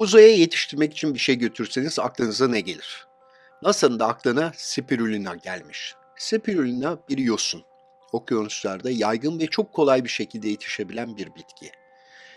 Uzaya yetiştirmek için bir şey götürseniz aklınıza ne gelir? NASA'nın da aklına spirulina gelmiş. Spirulina bir yosun. Okyanuslarda yaygın ve çok kolay bir şekilde yetişebilen bir bitki.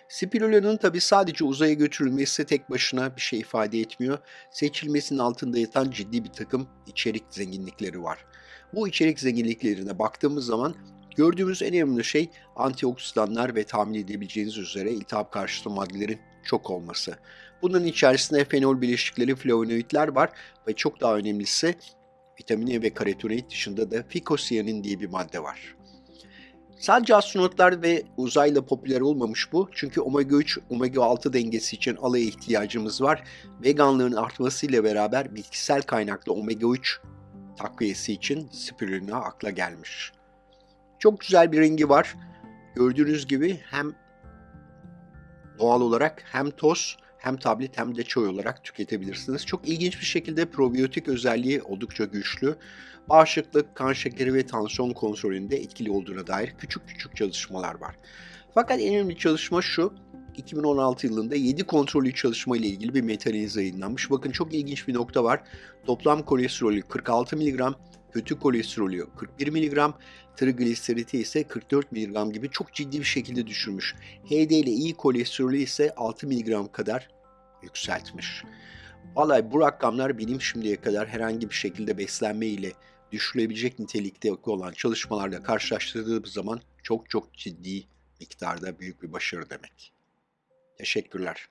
Spirulina'nın tabi sadece uzaya götürülmesi tek başına bir şey ifade etmiyor. Seçilmesinin altında yatan ciddi bir takım içerik zenginlikleri var. Bu içerik zenginliklerine baktığımız zaman gördüğümüz en önemli şey antioksidanlar ve tahmin edebileceğiniz üzere iltihap karşıtı maddelerin çok olması. Bunun içerisinde fenol bileşikleri, flavonoidler var ve çok daha önemlisi vitamin E ve karotenoid dışında da fikosiyanin diye bir madde var. Sadece astronotlar ve uzayla popüler olmamış bu. Çünkü omega 3, omega 6 dengesi için alaya ihtiyacımız var. Veganlığın artmasıyla beraber bitkisel kaynaklı omega 3 takviyesi için spirulina akla gelmiş. Çok güzel bir rengi var. Gördüğünüz gibi hem doğal olarak hem toz hem tablet hem de çay olarak tüketebilirsiniz. Çok ilginç bir şekilde probiyotik özelliği oldukça güçlü. Bağışıklık, kan şekeri ve tansiyon kontrolünde etkili olduğuna dair küçük küçük çalışmalar var. Fakat en önemli çalışma şu, 2016 yılında 7 kontrollü çalışma ile ilgili bir meta-analiz yayınlanmış. Bakın çok ilginç bir nokta var. Toplam kolesterolü 46 mg, kötü kolesterolü 41 mg, trigliseriti ise 44 mg gibi çok ciddi bir şekilde düşürmüş. HD ile iyi kolesterolü ise 6 mg kadar yükseltmiş. Vallahi bu rakamlar benim şimdiye kadar herhangi bir şekilde beslenme ile düşülebilecek nitelikte olan çalışmalarla karşılaştırdığım zaman çok çok ciddi miktarda büyük bir başarı demek. Teşekkürler.